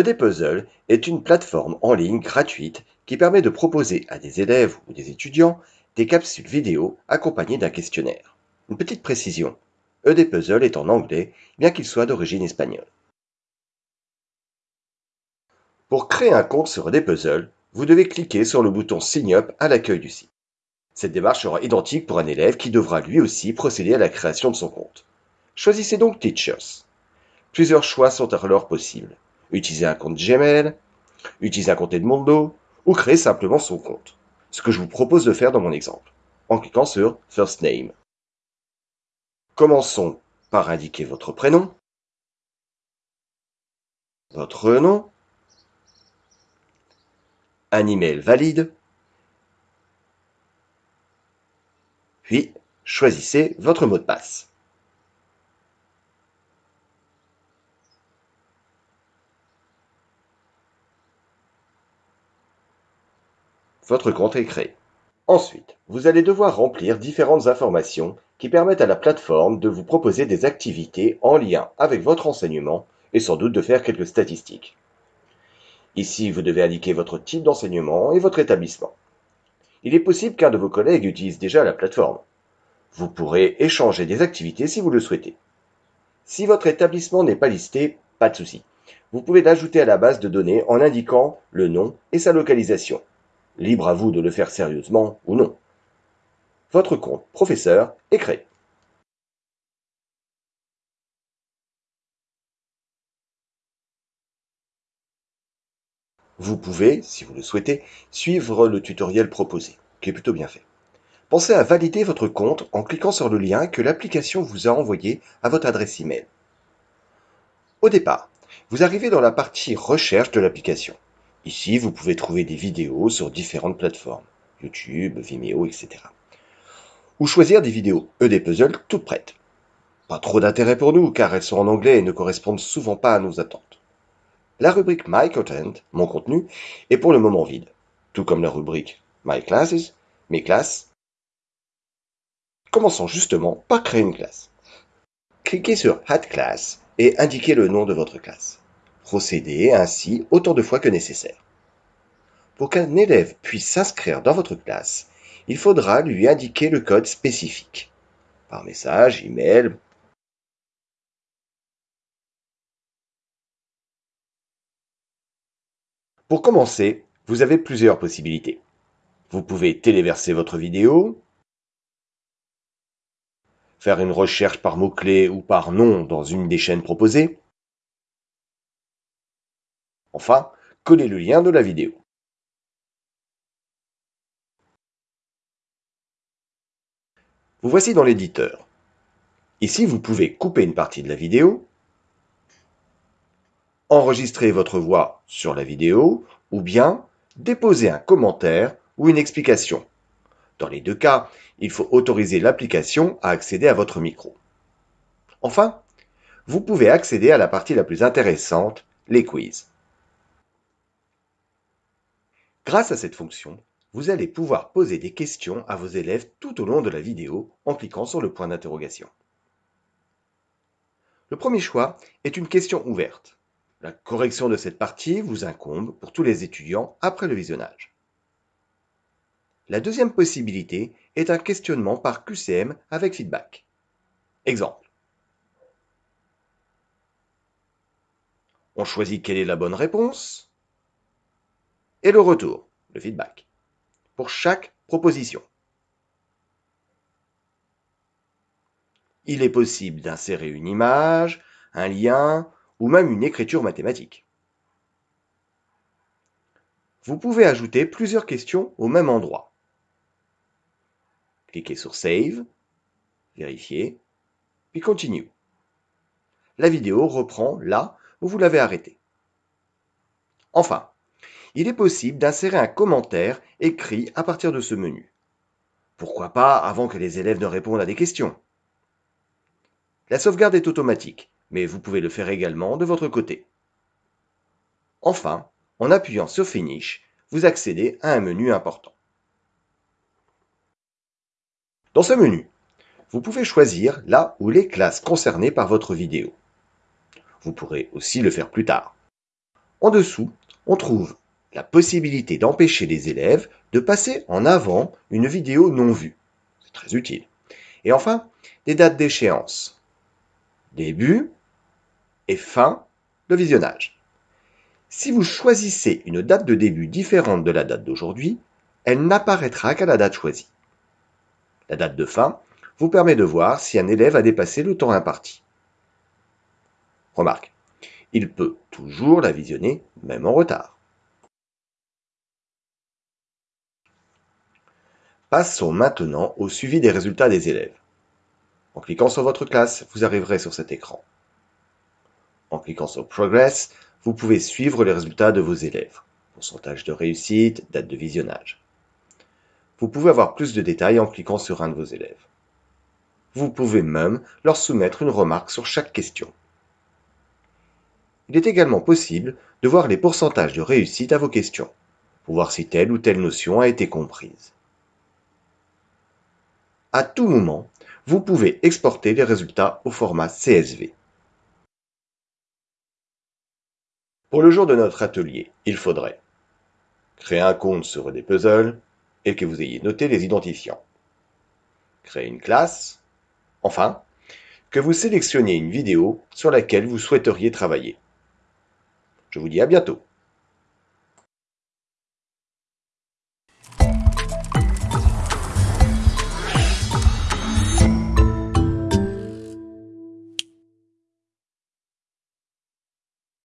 EDPuzzle est une plateforme en ligne gratuite qui permet de proposer à des élèves ou des étudiants des capsules vidéo accompagnées d'un questionnaire. Une petite précision, EDPuzzle est en anglais bien qu'il soit d'origine espagnole. Pour créer un compte sur EDPuzzle, vous devez cliquer sur le bouton Sign Up à l'accueil du site. Cette démarche sera identique pour un élève qui devra lui aussi procéder à la création de son compte. Choisissez donc Teachers. Plusieurs choix sont alors possibles utiliser un compte Gmail, utiliser un compte Edmondo ou créer simplement son compte. Ce que je vous propose de faire dans mon exemple, en cliquant sur First Name. Commençons par indiquer votre prénom, votre nom, un email valide, puis choisissez votre mot de passe. Votre compte est créé. Ensuite, vous allez devoir remplir différentes informations qui permettent à la plateforme de vous proposer des activités en lien avec votre enseignement et sans doute de faire quelques statistiques. Ici, vous devez indiquer votre type d'enseignement et votre établissement. Il est possible qu'un de vos collègues utilise déjà la plateforme. Vous pourrez échanger des activités si vous le souhaitez. Si votre établissement n'est pas listé, pas de souci. Vous pouvez l'ajouter à la base de données en indiquant le nom et sa localisation. Libre à vous de le faire sérieusement ou non. Votre compte professeur est créé. Vous pouvez, si vous le souhaitez, suivre le tutoriel proposé, qui est plutôt bien fait. Pensez à valider votre compte en cliquant sur le lien que l'application vous a envoyé à votre adresse email. Au départ, vous arrivez dans la partie recherche de l'application. Ici, vous pouvez trouver des vidéos sur différentes plateformes, YouTube, Vimeo, etc. Ou choisir des vidéos EDPuzzle toutes prêtes. Pas trop d'intérêt pour nous car elles sont en anglais et ne correspondent souvent pas à nos attentes. La rubrique My Content, mon contenu, est pour le moment vide, tout comme la rubrique My Classes, mes classes. Commençons justement par créer une classe. Cliquez sur Add Class et indiquez le nom de votre classe. Procédez ainsi autant de fois que nécessaire. Pour qu'un élève puisse s'inscrire dans votre classe, il faudra lui indiquer le code spécifique, par message, email. Pour commencer, vous avez plusieurs possibilités. Vous pouvez téléverser votre vidéo, faire une recherche par mots-clés ou par nom dans une des chaînes proposées, Enfin, collez le lien de la vidéo. Vous voici dans l'éditeur. Ici, vous pouvez couper une partie de la vidéo, enregistrer votre voix sur la vidéo ou bien déposer un commentaire ou une explication. Dans les deux cas, il faut autoriser l'application à accéder à votre micro. Enfin, vous pouvez accéder à la partie la plus intéressante, les quiz. Grâce à cette fonction, vous allez pouvoir poser des questions à vos élèves tout au long de la vidéo en cliquant sur le point d'interrogation. Le premier choix est une question ouverte. La correction de cette partie vous incombe pour tous les étudiants après le visionnage. La deuxième possibilité est un questionnement par QCM avec feedback. Exemple. On choisit quelle est la bonne réponse et le retour, le feedback, pour chaque proposition. Il est possible d'insérer une image, un lien ou même une écriture mathématique. Vous pouvez ajouter plusieurs questions au même endroit. Cliquez sur Save, vérifiez, puis Continue. La vidéo reprend là où vous l'avez arrêtée. Enfin, il est possible d'insérer un commentaire écrit à partir de ce menu. Pourquoi pas avant que les élèves ne répondent à des questions La sauvegarde est automatique, mais vous pouvez le faire également de votre côté. Enfin, en appuyant sur Finish, vous accédez à un menu important. Dans ce menu, vous pouvez choisir là où les classes concernées par votre vidéo. Vous pourrez aussi le faire plus tard. En dessous, on trouve la possibilité d'empêcher les élèves de passer en avant une vidéo non vue. C'est très utile. Et enfin, des dates d'échéance. Début et fin de visionnage. Si vous choisissez une date de début différente de la date d'aujourd'hui, elle n'apparaîtra qu'à la date choisie. La date de fin vous permet de voir si un élève a dépassé le temps imparti. Remarque, il peut toujours la visionner même en retard. Passons maintenant au suivi des résultats des élèves. En cliquant sur votre classe, vous arriverez sur cet écran. En cliquant sur Progress, vous pouvez suivre les résultats de vos élèves. Pourcentage de réussite, date de visionnage. Vous pouvez avoir plus de détails en cliquant sur un de vos élèves. Vous pouvez même leur soumettre une remarque sur chaque question. Il est également possible de voir les pourcentages de réussite à vos questions, pour voir si telle ou telle notion a été comprise. À tout moment, vous pouvez exporter les résultats au format CSV. Pour le jour de notre atelier, il faudrait créer un compte sur des puzzles et que vous ayez noté les identifiants. Créer une classe. Enfin, que vous sélectionniez une vidéo sur laquelle vous souhaiteriez travailler. Je vous dis à bientôt.